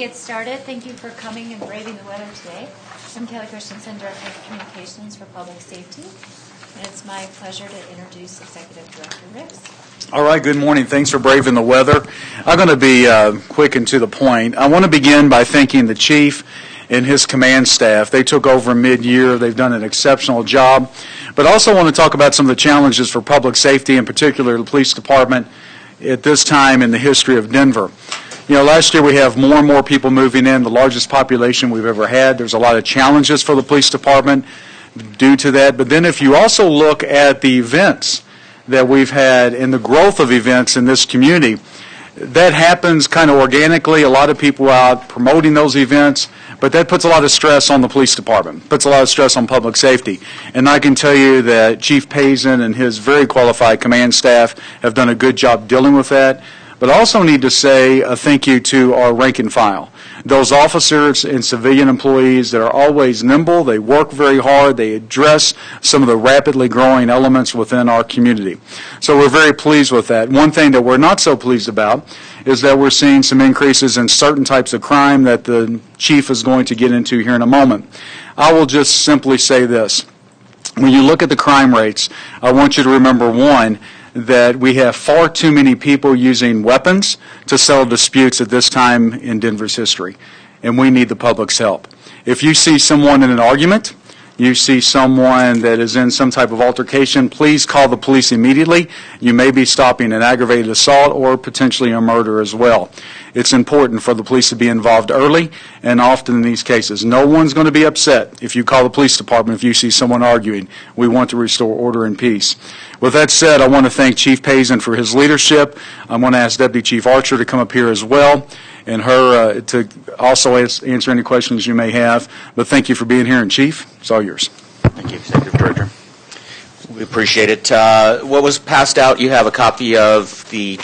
get started, thank you for coming and braving the weather today. I'm Kelly Christensen, Director of Communications for Public Safety, and it's my pleasure to introduce Executive Director Riggs. All right, good morning. Thanks for braving the weather. I'm going to be uh, quick and to the point. I want to begin by thanking the chief and his command staff. They took over mid-year. They've done an exceptional job. But I also want to talk about some of the challenges for public safety, in particular the police department, at this time in the history of Denver. You know, last year we have more and more people moving in, the largest population we've ever had. There's a lot of challenges for the police department due to that. But then if you also look at the events that we've had and the growth of events in this community, that happens kind of organically. A lot of people out promoting those events, but that puts a lot of stress on the police department, puts a lot of stress on public safety. And I can tell you that Chief Pazen and his very qualified command staff have done a good job dealing with that. But also need to say a thank you to our rank and file. Those officers and civilian employees that are always nimble, they work very hard, they address some of the rapidly growing elements within our community. So we're very pleased with that. One thing that we're not so pleased about is that we're seeing some increases in certain types of crime that the chief is going to get into here in a moment. I will just simply say this. When you look at the crime rates, I want you to remember one, that we have far too many people using weapons to settle disputes at this time in Denver's history, and we need the public's help. If you see someone in an argument, you see someone that is in some type of altercation, please call the police immediately. You may be stopping an aggravated assault or potentially a murder as well. It's important for the police to be involved early and often in these cases. No one's going to be upset if you call the police department if you see someone arguing. We want to restore order and peace. With that said, I want to thank Chief Pazen for his leadership. I want to ask Deputy Chief Archer to come up here as well and her uh, to also answer any questions you may have. But thank you for being here, and Chief, it's all yours. Thank you, Executive Director. We appreciate it. Uh, what was passed out, you have a copy of the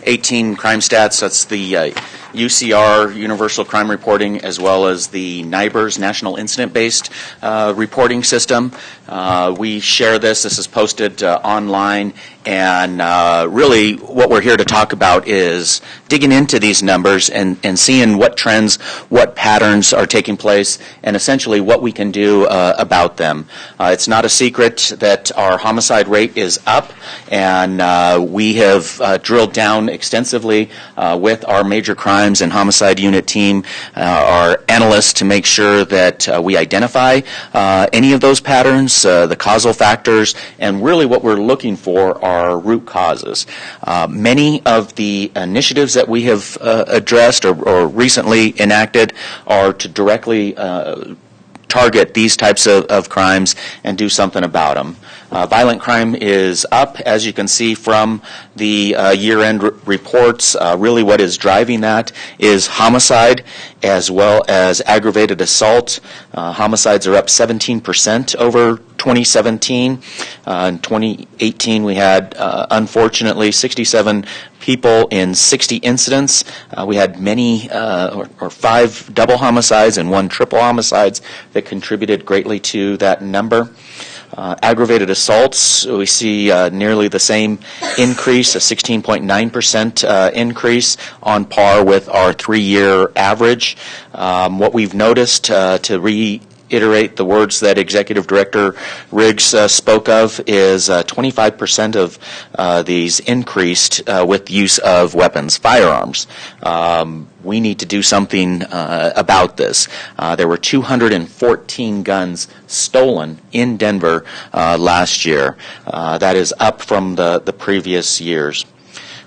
2018 crime stats. That's the uh, UCR, Universal Crime Reporting, as well as the NIBRS, National Incident-Based uh, Reporting System. Uh, we share this. This is posted uh, online and uh, really, what we're here to talk about is digging into these numbers and, and seeing what trends, what patterns are taking place, and essentially what we can do uh, about them. It's not a secret that our homicide rate is up, and we have drilled down extensively uh, with our major crimes and homicide unit team, our analysts, to make sure that we identify any of those patterns, the causal factors, and really what we're looking for are root causes. Uh, many of the initiatives that we have uh, addressed or, or, recently enacted are to directly uh, target these types of, of, crimes and do something about them. Uh, violent crime is up, as you can see from the uh, year-end r- reports. Uh, really what is driving that is homicide as well as aggravated assault. Uh, homicides are up 17% over 2017. Uh, in 2018, we had, uh, unfortunately, 67 people in 60 incidents. we had many, or, or five double homicides and one triple homicides that contributed greatly to that number. Uh, aggravated assaults, we see uh, nearly the same increase, a 16.9% uh, increase on par with our three year average. Um, what we've noticed, uh, to re reiterate the words that Executive Director Riggs uh, spoke of is uh, 25% of uh, these increased uh, with use of weapons, firearms. Um, we need to do something uh, about this. Uh, there were 214 guns stolen in Denver last year. that is up from the, the previous years.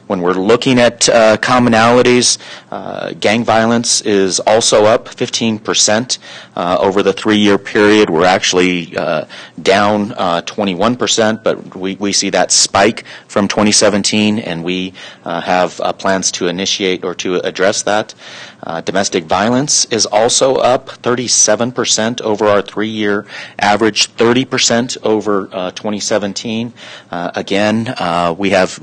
When we're looking at uh, commonalities, uh, gang violence is also up 15% uh, over the three-year period. We're actually uh, down 21%, uh, but we, we see that spike from 2017, and we uh, have plans to initiate or to address that. Domestic violence is also up 37% over our three year average, 30% over uh, 2017. Uh, again, we, have,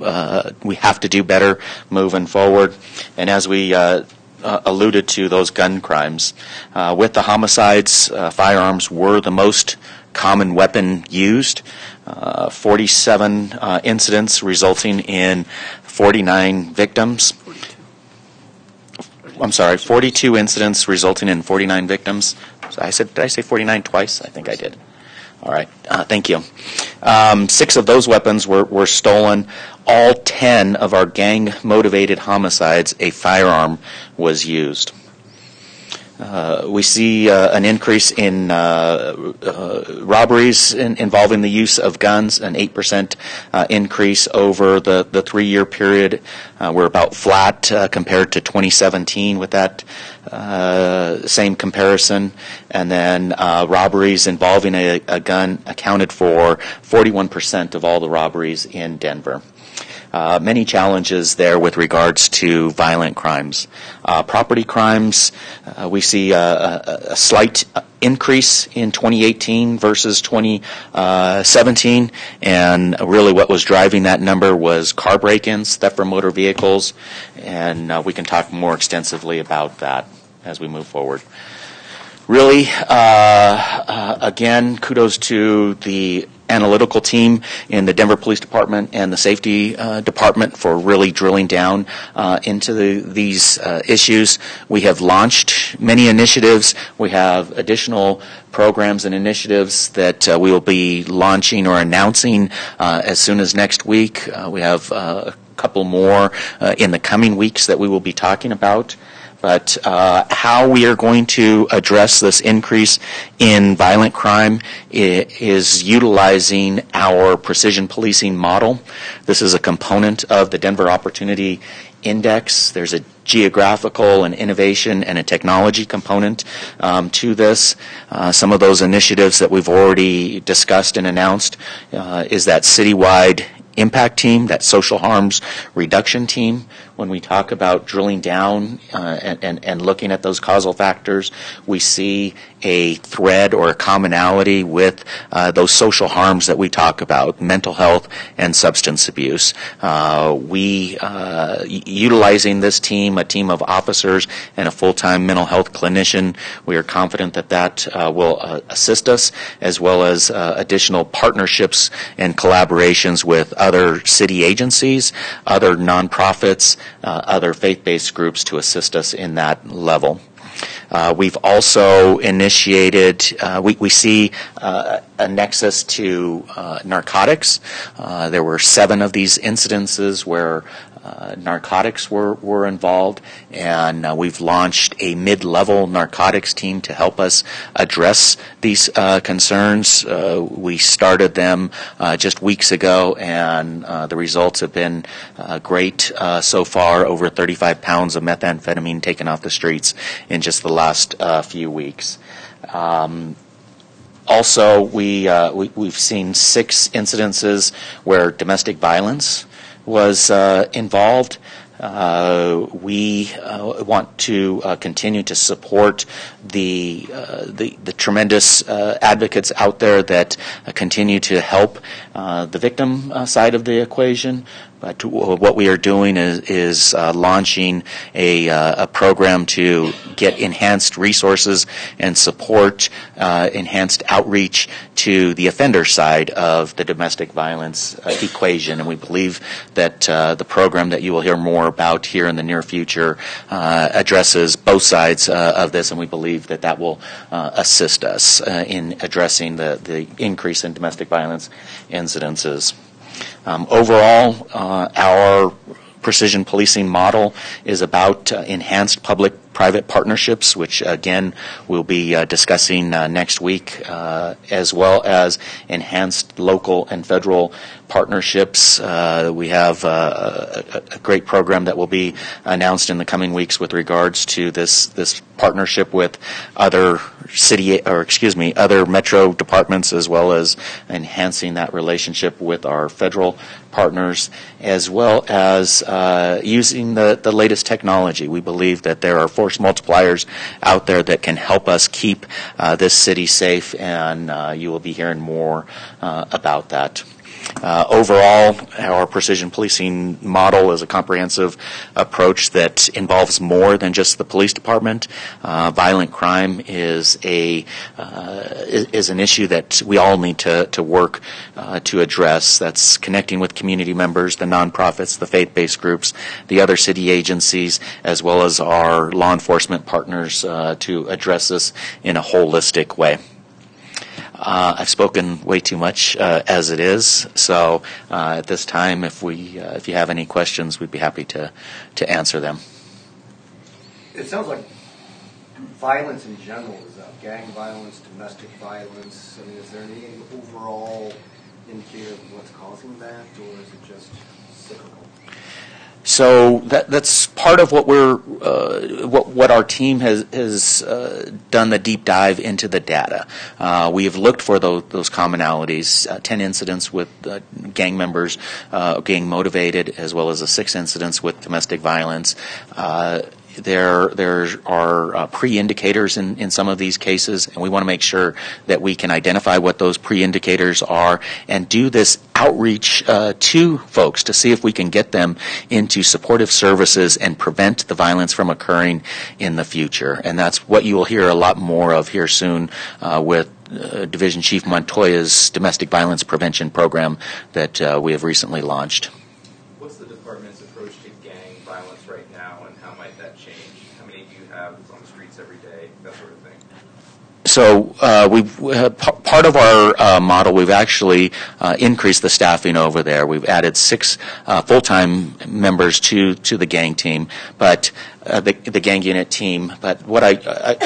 we have to do better moving forward. And as we uh, uh alluded to, those gun crimes, uh, with the homicides, uh, firearms were the most common weapon used. 47 incidents resulting in 49 victims. I'm sorry, 42 incidents resulting in 49 victims. So I said, did I say 49 twice? I think I did. All right, uh, thank you. Um, six of those weapons were, were stolen. All 10 of our gang-motivated homicides, a firearm was used. Uh, we see uh, an increase in uh, uh, robberies in, involving the use of guns, an 8% uh, increase over the, the three year period. Uh, we're about flat compared to 2017 with that same comparison. And then robberies involving a, a gun accounted for 41% of all the robberies in Denver. Uh, many challenges there with regards to violent crimes. Uh, property crimes, uh, we see a, a, a slight increase in 2018 versus 2017, and really what was driving that number was car break-ins, theft from motor vehicles, and uh, we can talk more extensively about that as we move forward. Really, uh, uh, again, kudos to the analytical team in the Denver Police Department and the Safety uh, Department for really drilling down uh, into the, these uh, issues. We have launched many initiatives. We have additional programs and initiatives that uh, we will be launching or announcing as soon as next week. We have a couple more in the coming weeks that we will be talking about but uh, how we are going to address this increase in violent crime is utilizing our precision policing model. This is a component of the Denver Opportunity Index. There's a geographical and innovation and a technology component um, to this. Uh, some of those initiatives that we've already discussed and announced uh, is that citywide impact team, that social harms reduction team. When we talk about drilling down uh, and, and, and looking at those causal factors, we see a thread or a commonality with uh, those social harms that we talk about, mental health and substance abuse. Uh, we, uh, utilizing this team, a team of officers and a full-time mental health clinician, we are confident that that uh, will uh, assist us, as well as uh, additional partnerships and collaborations with other city agencies, other nonprofits, other faith-based groups to assist us in that level. Uh, we've also initiated, uh, we, we see uh, a nexus to uh, narcotics. Uh, there were seven of these incidences where uh, narcotics were, were involved, and uh, we've launched a mid level narcotics team to help us address these uh, concerns. Uh, we started them uh, just weeks ago, and uh, the results have been great so far over 35 pounds of methamphetamine taken off the streets in just the last few weeks. Um, also, we, we, we've seen six incidences where domestic violence was uh, involved. Uh, we uh, want to uh, continue to support the, uh, the, the tremendous uh, advocates out there that continue to help the victim side of the equation. But what we are doing is, is uh, launching a, uh, a program to get enhanced resources and support uh, enhanced outreach to the offender side of the domestic violence uh, equation. And we believe that uh, the program that you will hear more about here in the near future uh, addresses both sides uh, of this, and we believe that that will uh, assist us uh, in addressing the, the increase in domestic violence incidences. Um, overall, uh, our precision policing model is about uh, enhanced public-private partnerships, which again we'll be uh, discussing uh, next week, uh, as well as enhanced local and federal partnerships. Uh, we have a, a great program that will be announced in the coming weeks with regards to this this partnership with other city or excuse me other metro departments as well as enhancing that relationship with our federal partners as well as uh, using the, the latest technology. We believe that there are force multipliers out there that can help us keep uh, this city safe and uh, you will be hearing more uh, about that. Uh, Overall, our precision policing model is a comprehensive approach that involves more than just the police department. Uh, Violent crime is a, uh, is an issue that we all need to, to work uh, to address. That's connecting with community members, the nonprofits, the faith-based groups, the other city agencies, as well as our law enforcement partners uh, to address this in a holistic way. Uh, I've spoken way too much uh, as it is, so uh, at this time, if we, uh, if you have any questions, we'd be happy to, to answer them. It sounds like violence in general is up, gang violence, domestic violence. I mean, is there any overall indicator of what's causing that, or is it just cyclical? So that, that's part of what we're, uh, what, what our team has, has uh, done the deep dive into the data. Uh, we have looked for those, those commonalities, uh, 10 incidents with uh, gang members uh, gang motivated, as well as a six incidents with domestic violence. There, there are uh, pre-indicators in, in some of these cases, and we want to make sure that we can identify what those pre-indicators are and do this outreach uh, to folks to see if we can get them into supportive services and prevent the violence from occurring in the future. And that's what you will hear a lot more of here soon uh, with uh, Division Chief Montoya's domestic violence prevention program that uh, we have recently launched. What's the department's approach to gang violence right now, and how might that change? How many do you have on the streets every day, that sort of thing? So uh, we've uh, part of our uh, model. We've actually uh, increased the staffing over there. We've added six uh, full-time members to to the gang team, but uh, the the gang unit team. But what I I,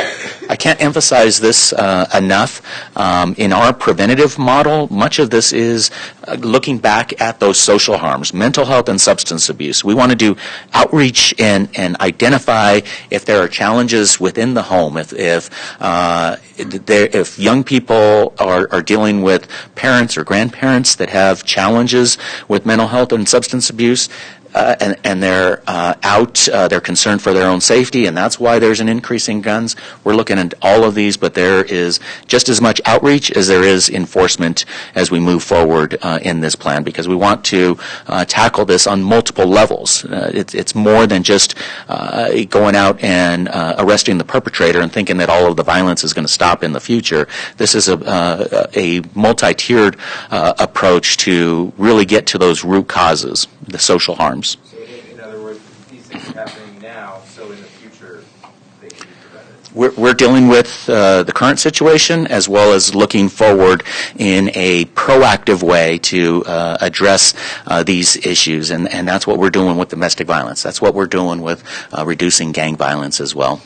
I can't emphasize this uh, enough. Um, in our preventative model, much of this is uh, looking back at those social harms, mental health and substance abuse. We want to do outreach and and identify if there are challenges within the home. If if uh, if young people are, are dealing with parents or grandparents that have challenges with mental health and substance abuse, uh, and, and they're uh, out, uh, they're concerned for their own safety, and that's why there's an increase in guns. We're looking at all of these, but there is just as much outreach as there is enforcement as we move forward uh, in this plan, because we want to uh, tackle this on multiple levels. Uh, it's, more than just going out and arresting the perpetrator and thinking that all of the violence is going to stop in the future. This is a, a multi-tiered approach to really get to those root causes, the social harms. So in, in other words, these things are happening now, so in the future, they can be prevented. We're, we're dealing with uh, the current situation as well as looking forward in a proactive way to uh, address uh, these issues, and, and that's what we're doing with domestic violence. That's what we're doing with uh, reducing gang violence as well.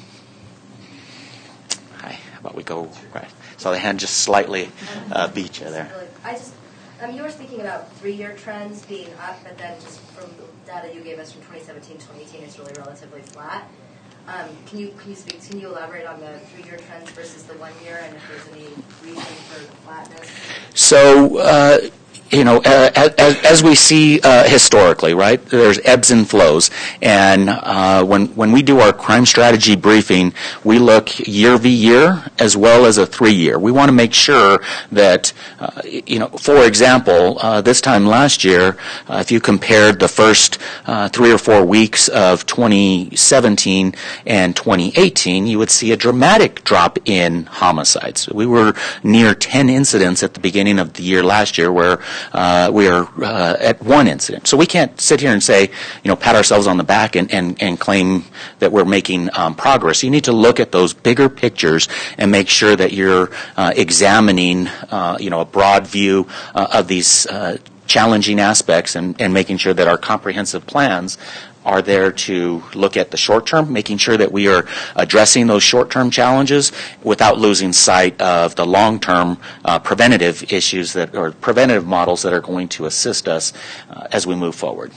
Hi, how about we go right? So the hand just slightly uh, beat you there. I just, um, you were speaking about three-year trends being up, but then just from the data you gave us from 2017 to 2018, it's really relatively flat. Um, can you can you speak? Can you elaborate on the three-year trends versus the one year, and if there's any reason for the flatness? So, uh, you know, uh, as, we see uh, historically, right, there's ebbs and flows. And uh, when, when we do our crime strategy briefing, we look year v year as well as a three year. We want to make sure that, you know, for example, this time last year, if you compared the first three or four weeks of 2017 and 2018, you would see a dramatic drop in homicides. We were near 10 incidents at the beginning of the year last year where uh, we are uh, at one incident. So we can't sit here and say, you know, pat ourselves on the back and, and, and claim that we're making um, progress. You need to look at those bigger pictures and make sure that you're uh, examining, uh, you know, a broad view uh, of these uh, challenging aspects and, and making sure that our comprehensive plans are there to look at the short term, making sure that we are addressing those short term challenges without losing sight of the long term uh, preventative issues that, or preventative models that are going to assist us uh, as we move forward.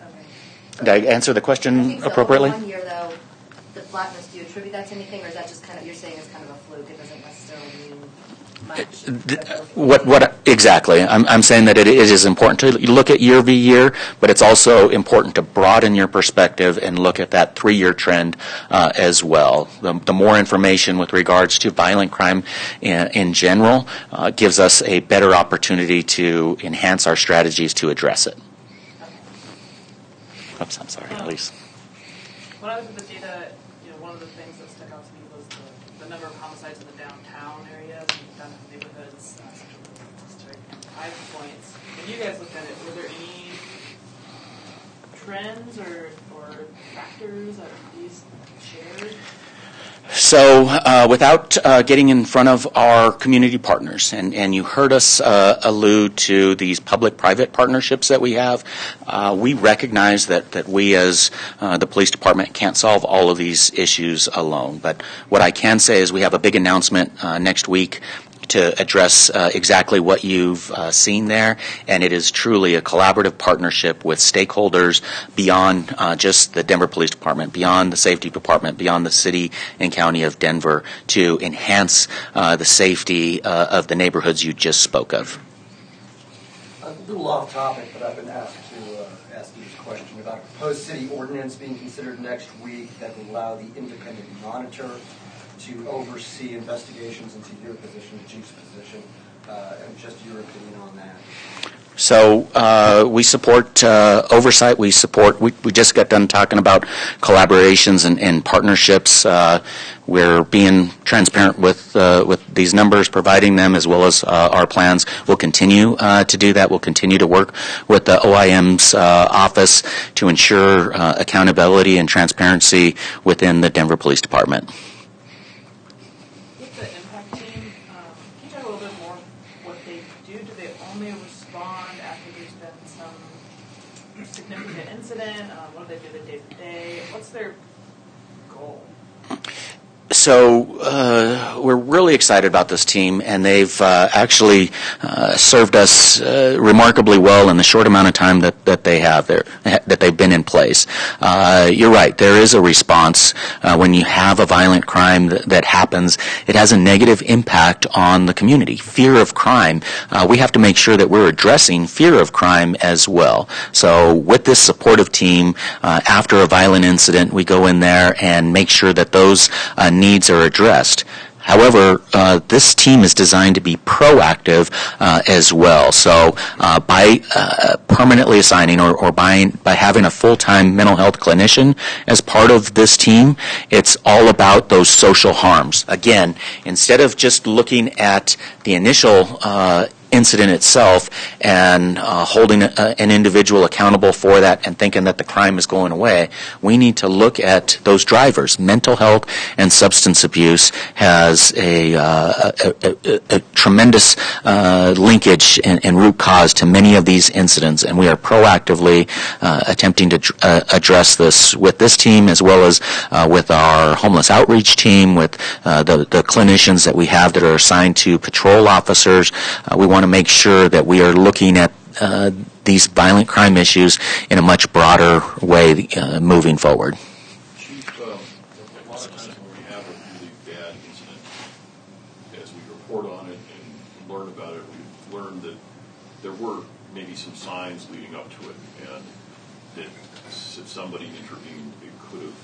Okay. Did I answer the question appropriately? One year though, the flatness, do you attribute that to anything, or is that just kind of, you're saying it's kind of a fluke, it doesn't necessarily mean much? Th- What, what, exactly. I'm, I'm saying that it is important to look at year v year, but it's also important to broaden your perspective and look at that three-year trend uh, as well. The, the more information with regards to violent crime in, in general uh, gives us a better opportunity to enhance our strategies to address it. Oops, I'm sorry, Elise. When I at the data, you know, one of the things that stuck out to me was the, the number of homicides in the downtown areas and downtown neighborhoods, uh, central business district, and five points. When you guys looked at it, were there any trends or, or factors that these shared? So, uh, without uh, getting in front of our community partners, and, and you heard us uh, allude to these public-private partnerships that we have, uh, we recognize that, that we as uh, the police department can't solve all of these issues alone. But what I can say is we have a big announcement uh, next week to address uh, exactly what you've uh, seen there, and it is truly a collaborative partnership with stakeholders beyond uh, just the Denver Police Department, beyond the Safety Department, beyond the City and County of Denver to enhance uh, the safety uh, of the neighborhoods you just spoke of. A little off topic, but I've been asked to uh, ask you this question about a proposed city ordinance being considered next week that will allow the independent monitor to oversee investigations into your position, the chief's position, uh, and just your opinion on that. So uh, we support uh, oversight. We support. We, we just got done talking about collaborations and, and partnerships. Uh, we're being transparent with uh, with these numbers, providing them as well as uh, our plans. We'll continue uh, to do that. We'll continue to work with the OIM's office to ensure accountability and transparency within the Denver Police Department. With the impact team, um, can you talk a little bit more what they do? Do they only respond after there's been some significant incident? Um, what do they do the day to day? What's their goal? So uh, we're really excited about this team, and they've uh, actually uh, served us uh, remarkably well in the short amount of time that, that they have there, that they've been in place. Uh, you're right. There is a response uh, when you have a violent crime that, that happens. It has a negative impact on the community. Fear of crime. We have to make sure that we're addressing fear of crime as well. So with this supportive team, after a violent incident, we go in there and make sure that those uh, needs are addressed. However, uh, this team is designed to be proactive uh, as well. So, uh, by uh, permanently assigning or, or by, by having a full-time mental health clinician as part of this team, it's all about those social harms. Again, instead of just looking at the initial uh, incident itself and uh, holding a, an individual accountable for that and thinking that the crime is going away, we need to look at those drivers. Mental health and substance abuse has a, uh, a, a, a tremendous uh, linkage and, and root cause to many of these incidents, and we are proactively uh, attempting to uh, address this with this team as well as uh, with our homeless outreach team, with uh, the, the clinicians that we have that are assigned to patrol officers. Uh, we want to make sure that we are looking at uh, these violent crime issues in a much broader way uh, moving forward. Chief, um, a lot of times when we have a really bad incident, as we report on it and learn about it, we've learned that there were maybe some signs leading up to it, and that s- if somebody intervened, it could have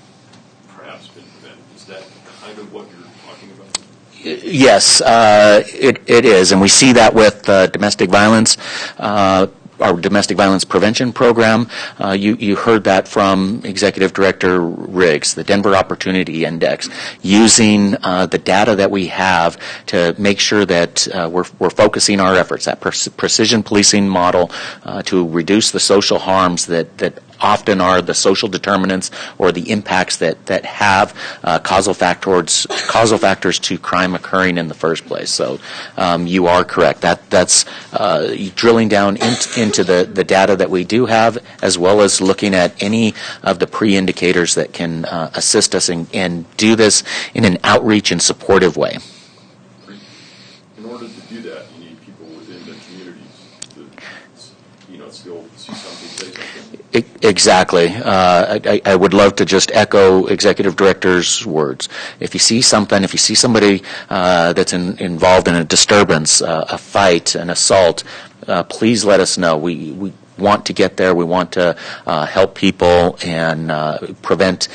perhaps been prevented. Is that kind of what you're talking about? Yes, uh, it, it is, and we see that with uh, domestic violence. Uh, our domestic violence prevention program. Uh, you, you heard that from Executive Director Riggs, the Denver Opportunity Index, using uh, the data that we have to make sure that uh, we're, we're focusing our efforts, that pre- precision policing model uh, to reduce the social harms that, that often are the social determinants or the impacts that, that have uh, causal factors causal factors to crime occurring in the first place. So um, you are correct. That that's uh, drilling down in, into the, the data that we do have, as well as looking at any of the pre-indicators that can uh, assist us and do this in an outreach and supportive way. In order to do that, you need Exactly. Uh, I, I would love to just echo Executive Director's words. If you see something, if you see somebody uh, that's in, involved in a disturbance, uh, a fight, an assault, uh, please let us know. We, we want to get there. We want to uh, help people and uh, prevent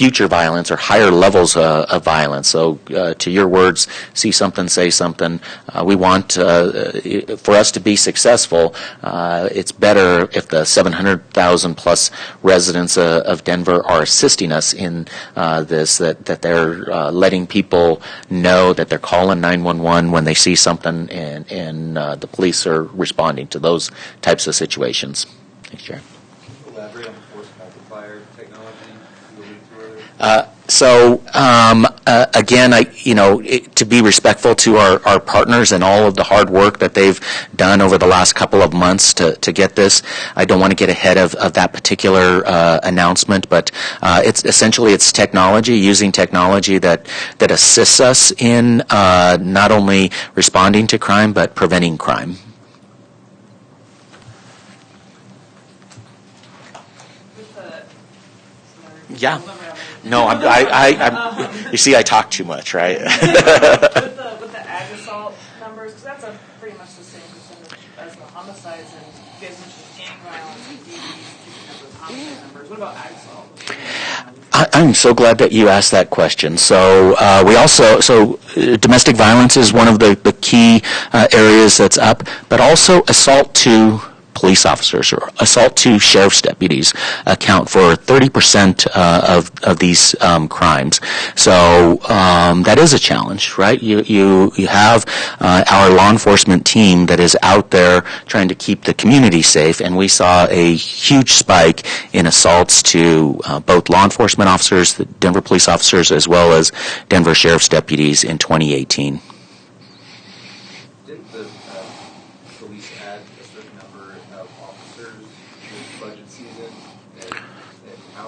future violence or higher levels uh, of violence. So, uh, to your words, see something, say something. Uh, we want uh, for us to be successful. Uh, it's better if the 700,000 plus residents uh, of Denver are assisting us in uh, this. That that they're uh, letting people know that they're calling 911 when they see something, and and uh, the police are responding to those types of situations. Thanks, Chair. Elaborate on the force multiplier technology you alluded to earlier. Uh, So um, uh, again, I you know it, to be respectful to our, our partners and all of the hard work that they've done over the last couple of months to, to get this. I don't want to get ahead of, of that particular uh, announcement, but uh, it's essentially it's technology using technology that that assists us in uh, not only responding to crime but preventing crime. With the, sorry. Yeah. We'll never have it. No, I'm, I, I, I'm, you see, I talk too much, right? with the with the ag assault numbers, because that's a pretty much the same percentage as the homicides, and you guys mentioned gang violence and DVs keeping up with homicide numbers. What about ag assault? I- I'm so glad that you asked that question. So uh, we also so uh, domestic violence is one of the the key uh, areas that's up, but also assault to police officers or assault to sheriff's deputies account for 30% uh, of of these um, crimes. So um, that is a challenge, right? You you you have uh, our law enforcement team that is out there trying to keep the community safe, and we saw a huge spike in assaults to uh, both law enforcement officers, the Denver police officers, as well as Denver sheriff's deputies in 2018. Didn't the uh, police add a certain number of officers this budget season? And,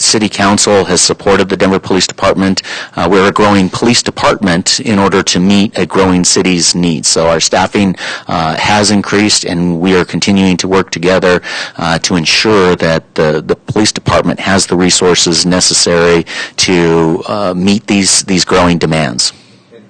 city council has supported the Denver Police Department. Uh, we're a growing police department in order to meet a growing city's needs. So our staffing uh, has increased, and we are continuing to work together uh, to ensure that the, the police department has the resources necessary to uh, meet these these growing demands. And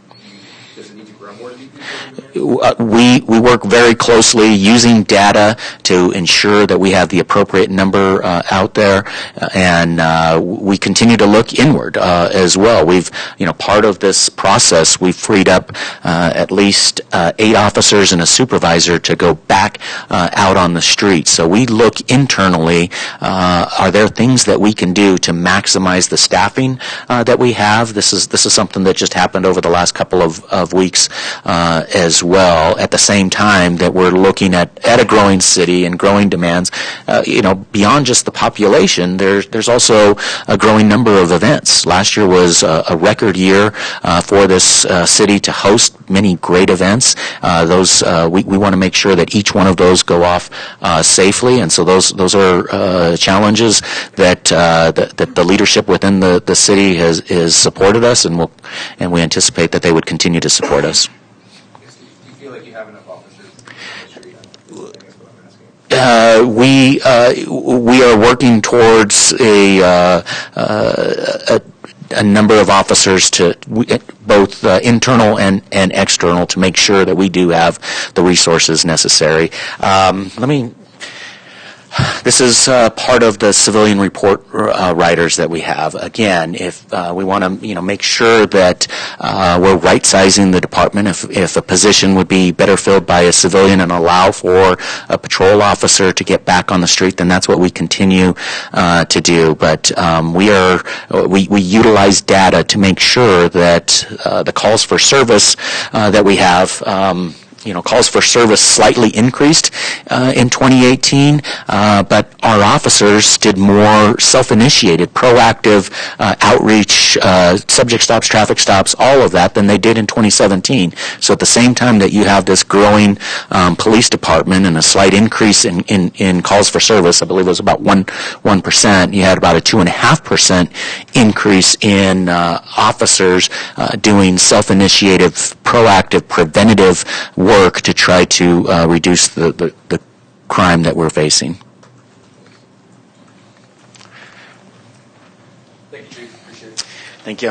does it need to grow more to be people? Uh, we we work very closely using data to ensure that we have the appropriate number uh, out there, uh, and uh, we continue to look inward uh, as well. We've you know part of this process we've freed up uh, at least uh, eight officers and a supervisor to go back out on the street. So we look internally. Are there things that we can do to maximize the staffing that we have? This is this is something that just happened over the last couple of, of weeks uh, well. At the same time that we're looking at, at a growing city and growing demands, uh, you know, beyond just the population, there's there's also a growing number of events. Last year was a, a record year uh, for this uh, city to host many great events. Uh, those uh, we, we want to make sure that each one of those go off uh, safely, and so those those are challenges that, that that the leadership within the, the city has is supported us, and will and we anticipate that they would continue to support us. Do you feel like you have enough officers on the street? I guess what I'm asking. Uh, we uh, we are working towards a, uh, a a number of officers to both uh, internal and, and external to make sure that we do have the resources necessary. Um, let me this is uh, part of the civilian report uh, writers that we have. Again, if uh, we want to, you know, make sure that uh, we're right sizing the department, if if a position would be better filled by a civilian and allow for a patrol officer to get back on the street, then that's what we continue uh, to do. But um, we are we we utilize data to make sure that uh, the calls for service that we have. Um, you know, calls for service slightly increased uh, in 2018, uh, but our officers did more self-initiated, proactive uh, outreach, uh, subject stops, traffic stops, all of that than they did in 2017. So at the same time that you have this growing um, police department and a slight increase in, in, in calls for service, I believe it was about one one percent, you had about a two and a half percent increase in uh, officers uh, doing self-initiative, proactive, preventative work to try to uh, reduce the, the, the crime that we're facing. Thank you, Chief. Appreciate it. Thank you.